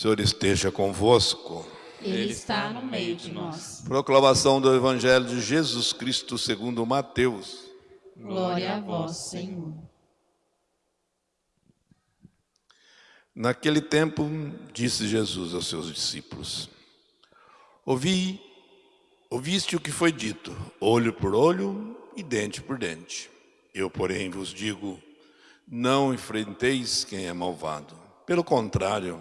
Senhor esteja convosco. Ele está no meio de nós. Proclamação do Evangelho de Jesus Cristo segundo Mateus. Glória a vós, Senhor. Naquele tempo, disse Jesus aos seus discípulos, Ouvi, ouviste o que foi dito, olho por olho e dente por dente. Eu, porém, vos digo, não enfrenteis quem é malvado. Pelo contrário,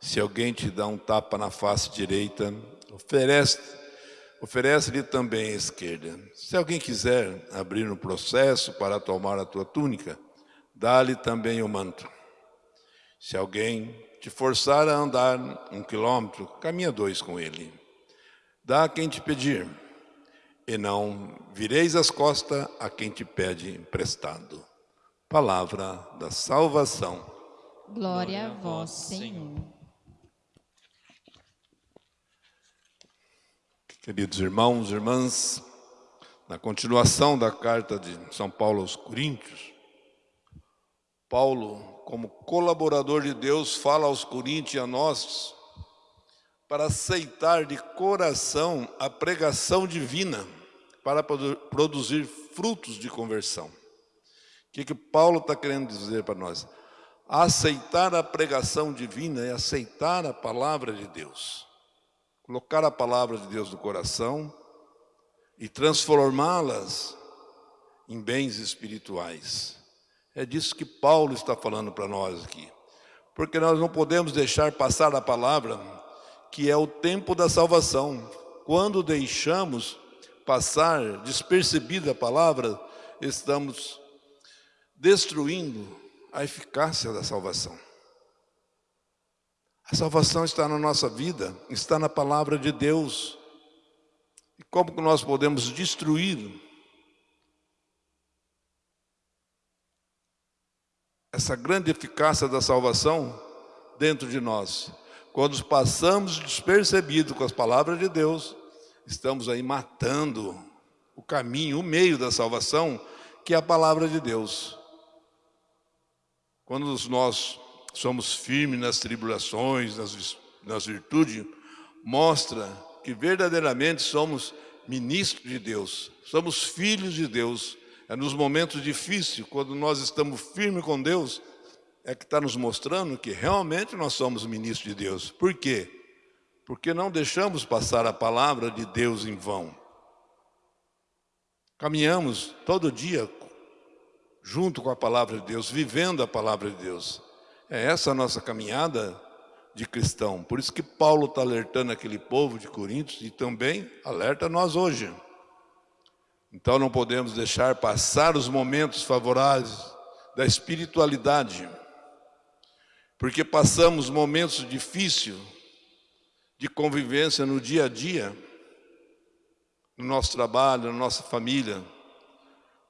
se alguém te dá um tapa na face direita, oferece oferece-lhe também a esquerda. Se alguém quiser abrir um processo para tomar a tua túnica, dá-lhe também o manto. Se alguém te forçar a andar um quilômetro, caminha dois com ele. Dá a quem te pedir, e não vireis as costas a quem te pede emprestado. Palavra da salvação. Glória a vós, Senhor. Queridos irmãos irmãs, na continuação da carta de São Paulo aos Coríntios, Paulo, como colaborador de Deus, fala aos Coríntios e a nós para aceitar de coração a pregação divina, para produzir frutos de conversão. O que, que Paulo está querendo dizer para nós? Aceitar a pregação divina é aceitar a palavra de Deus colocar a palavra de Deus no coração e transformá-las em bens espirituais. É disso que Paulo está falando para nós aqui. Porque nós não podemos deixar passar a palavra, que é o tempo da salvação. Quando deixamos passar despercebida a palavra, estamos destruindo a eficácia da salvação. A salvação está na nossa vida, está na palavra de Deus. E como que nós podemos destruir essa grande eficácia da salvação dentro de nós? Quando passamos despercebido com as palavras de Deus, estamos aí matando o caminho, o meio da salvação, que é a palavra de Deus. Quando nós somos firmes nas tribulações, nas, nas virtudes, mostra que verdadeiramente somos ministros de Deus, somos filhos de Deus. É nos momentos difíceis, quando nós estamos firmes com Deus, é que está nos mostrando que realmente nós somos ministros de Deus. Por quê? Porque não deixamos passar a palavra de Deus em vão. Caminhamos todo dia junto com a palavra de Deus, vivendo a palavra de Deus. É essa a nossa caminhada de cristão. Por isso que Paulo está alertando aquele povo de Coríntios e também alerta nós hoje. Então não podemos deixar passar os momentos favoráveis da espiritualidade, porque passamos momentos difíceis de convivência no dia a dia, no nosso trabalho, na nossa família.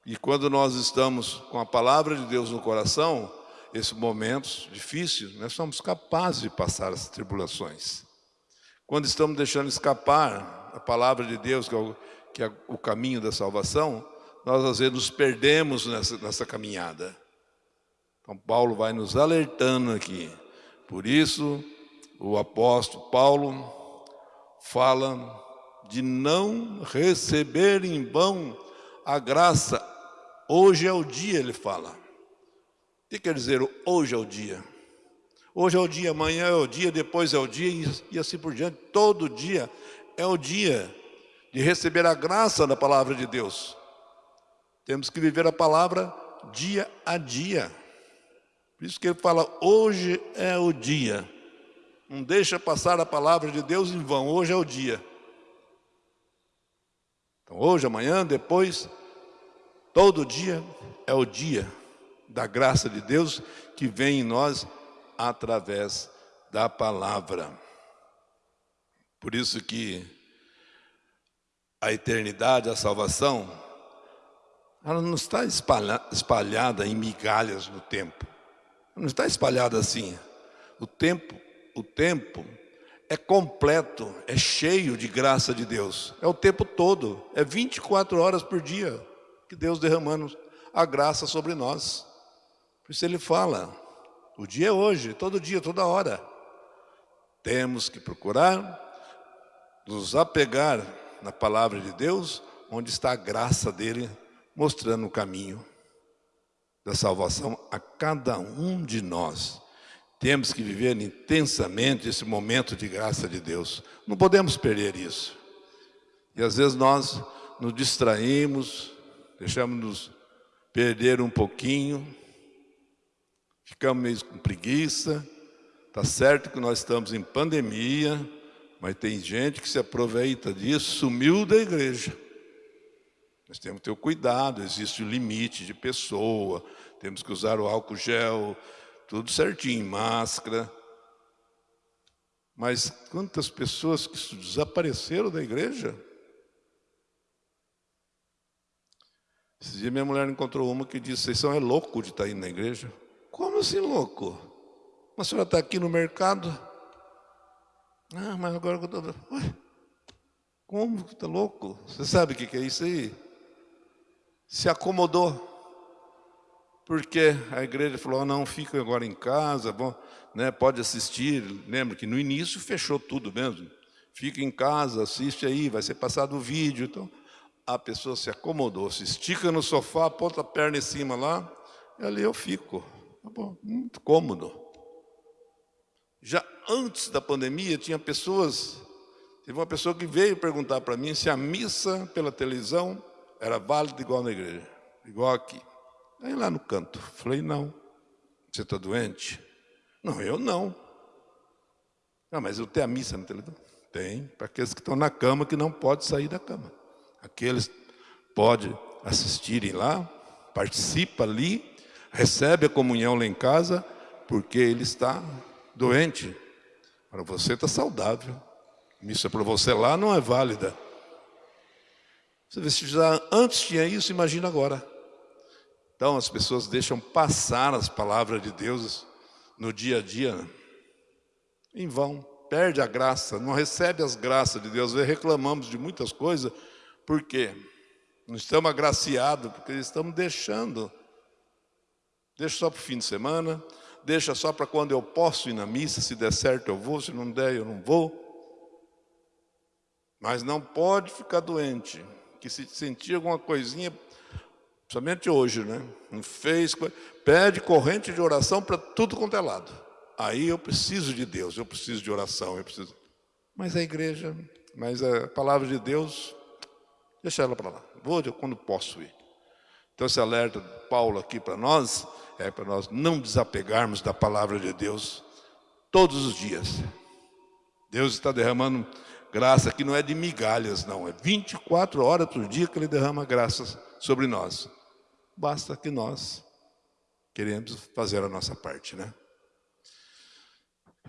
E quando nós estamos com a palavra de Deus no coração, esses momentos difíceis, nós somos capazes de passar as tribulações. Quando estamos deixando escapar a palavra de Deus, que é o, que é o caminho da salvação, nós às vezes nos perdemos nessa, nessa caminhada. Então Paulo vai nos alertando aqui. Por isso, o apóstolo Paulo fala de não receber em vão a graça. Hoje é o dia, ele fala. Que quer dizer hoje é o dia? Hoje é o dia, amanhã é o dia, depois é o dia e assim por diante. Todo dia é o dia de receber a graça da palavra de Deus. Temos que viver a palavra dia a dia. Por isso que ele fala, hoje é o dia. Não deixa passar a palavra de Deus em vão, hoje é o dia. Então hoje, amanhã, depois, todo dia é o dia da graça de Deus que vem em nós através da palavra. Por isso que a eternidade, a salvação, ela não está espalhada em migalhas no tempo. Não está espalhada assim. O tempo, o tempo é completo, é cheio de graça de Deus. É o tempo todo, é 24 horas por dia que Deus derramando a graça sobre nós. Por isso ele fala, o dia é hoje, todo dia, toda hora. Temos que procurar nos apegar na palavra de Deus, onde está a graça dele mostrando o caminho da salvação a cada um de nós. Temos que viver intensamente esse momento de graça de Deus. Não podemos perder isso. E às vezes nós nos distraímos, deixamos-nos perder um pouquinho, ficamos meio com preguiça. Está certo que nós estamos em pandemia, mas tem gente que se aproveita disso, sumiu da igreja. Nós temos que ter o cuidado, existe o limite de pessoa, temos que usar o álcool gel, tudo certinho, máscara. Mas quantas pessoas que desapareceram da igreja? Esse dia minha mulher encontrou uma que disse, vocês são é louco de estar indo na igreja. Como assim louco? Mas a senhora está aqui no mercado? Ah, mas agora eu estou... Como que está louco? Você sabe o que é isso aí? Se acomodou. Porque a igreja falou, oh, não, fica agora em casa, bom, né, pode assistir. Lembra que no início fechou tudo mesmo. Fica em casa, assiste aí, vai ser passado o vídeo. Então, a pessoa se acomodou, se estica no sofá, ponta a perna em cima lá, e ali eu fico. Tá muito cômodo. Já antes da pandemia, tinha pessoas, teve uma pessoa que veio perguntar para mim se a missa pela televisão era válida igual na igreja, igual aqui. Aí lá no canto, falei, não. Você está doente? Não, eu não. Não, mas eu tenho a missa na televisão? Tem, para aqueles que estão na cama que não pode sair da cama. Aqueles pode assistirem lá, participa ali, recebe a comunhão lá em casa, porque ele está doente. Para você está saudável. Missa para você lá não é válida. Você vê se já antes tinha isso, imagina agora. Então as pessoas deixam passar as palavras de Deus no dia a dia em vão, perde a graça, não recebe as graças de Deus. Reclamamos de muitas coisas por quê? Não estamos agraciados, porque estamos deixando. Deixa só para o fim de semana, deixa só para quando eu posso ir na missa, se der certo eu vou, se não der eu não vou. Mas não pode ficar doente, que se sentir alguma coisinha, principalmente hoje, né? Não fez, pede corrente de oração para tudo quanto é lado. Aí eu preciso de Deus, eu preciso de oração, eu preciso. Mas a igreja, mas a palavra de Deus Deixa ela para lá. Vou quando posso ir. Então esse alerta de Paulo aqui para nós é para nós não desapegarmos da palavra de Deus todos os dias. Deus está derramando graça que não é de migalhas, não. É 24 horas por dia que Ele derrama graças sobre nós. Basta que nós queremos fazer a nossa parte, né?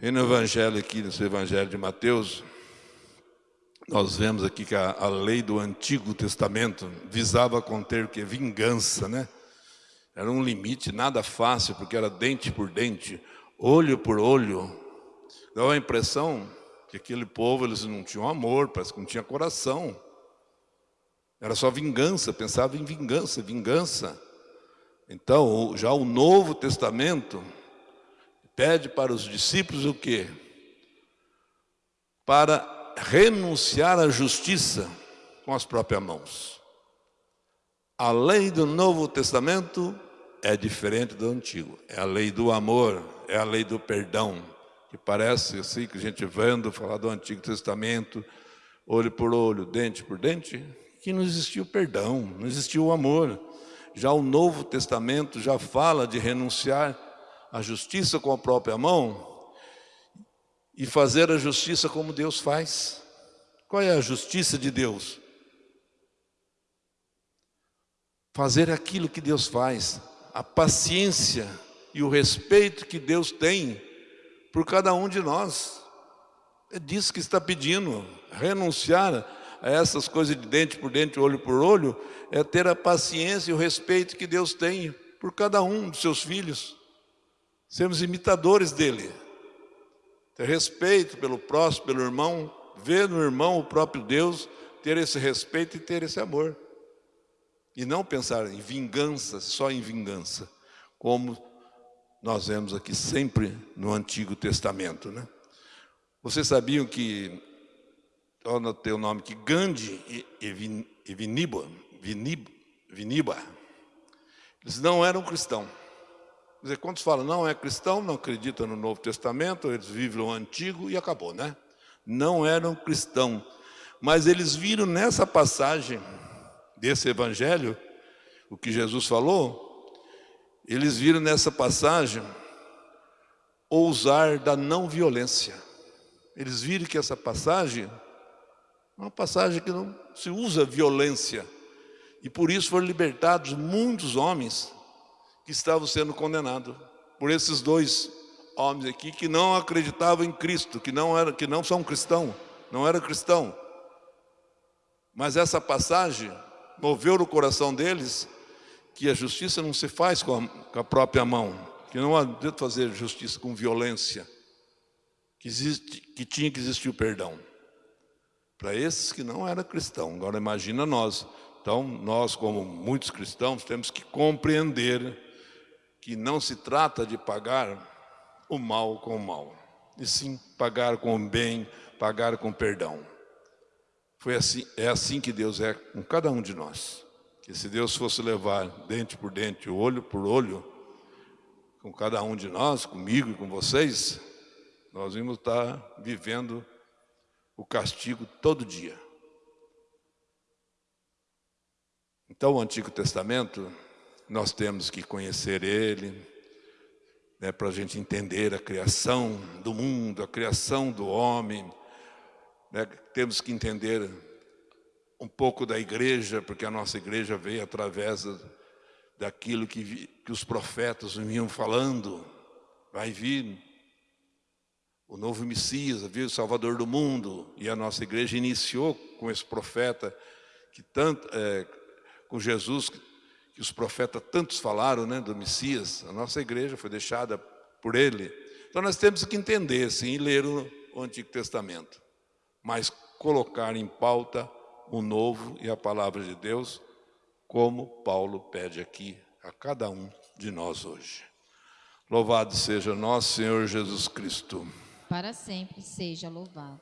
E no Evangelho aqui, nesse Evangelho de Mateus, nós vemos aqui que a, a, lei do Antigo Testamento visava conter que? Vingança, né? Era um limite nada fácil, porque era dente por dente, olho por olho. Dava a impressão que aquele povo, eles não tinham amor, parece que não tinha coração. Era só vingança, pensava em vingança, vingança. Então, já o Novo Testamento pede para os discípulos o quê? Para renunciar à justiça com as próprias mãos. A lei do Novo Testamento é diferente do Antigo. É a lei do amor, é a lei do perdão. Que parece assim que a gente vendo falar do Antigo Testamento, olho por olho, dente por dente, que não existiu perdão, não existiu o amor. Já o Novo Testamento já fala de renunciar à justiça com a própria mão e fazer a justiça como Deus faz. Qual é a justiça de Deus? Fazer aquilo que Deus faz, a paciência e o respeito que Deus tem por cada um de nós. É disso que está pedindo, renunciar a essas coisas de dente por dente, olho por olho, é ter a paciência e o respeito que Deus tem por cada um dos seus filhos. Sermos imitadores dele ter respeito pelo próximo, pelo irmão, ver no irmão o próprio Deus, ter esse respeito e ter esse amor. E não pensar em vingança, só em vingança, como nós vemos aqui sempre no Antigo Testamento. Né? Vocês sabiam que, anotei o nome que Gandhi e Viniba, Viniba, Viniba, eles não eram cristãos. Quer dizer, quantos falam, não é cristão, não acredita no Novo Testamento, eles vivem o Antigo e acabou, né? Não eram cristãos. Mas eles viram nessa passagem desse Evangelho, o que Jesus falou, eles viram nessa passagem ousar da não violência. Eles viram que essa passagem é uma passagem que não se usa violência. E por isso foram libertados muitos homens que estavam sendo condenados por esses dois homens aqui que não acreditavam em Cristo, que não era, que não são cristãos, não era cristão. Mas essa passagem moveu no coração deles que a justiça não se faz com a, com a própria mão, que não adianta fazer justiça com violência, que, existe, que tinha que existir o perdão. Para esses que não eram cristãos. Agora imagina nós. Então, nós como muitos cristãos temos que compreender que não se trata de pagar o mal com o mal, e sim pagar com o bem, pagar com perdão. Foi assim, é assim que Deus é com cada um de nós. Que se Deus fosse levar dente por dente, olho por olho, com cada um de nós, comigo e com vocês, nós vamos estar vivendo o castigo todo dia. Então, o Antigo Testamento, nós temos que conhecer ele, né, para a gente entender a criação do mundo, a criação do homem. Né, temos que entender um pouco da igreja, porque a nossa igreja veio através daquilo que, que os profetas vinham falando. Vai vir o novo Messias, viu o Salvador do mundo, e a nossa igreja iniciou com esse profeta, que tanto, é, com Jesus, que os profetas tantos falaram, né, do Messias, a nossa igreja foi deixada por ele. Então nós temos que entender, sim, ler o Antigo Testamento, mas colocar em pauta o novo e a palavra de Deus, como Paulo pede aqui a cada um de nós hoje. Louvado seja nosso Senhor Jesus Cristo para sempre seja louvado.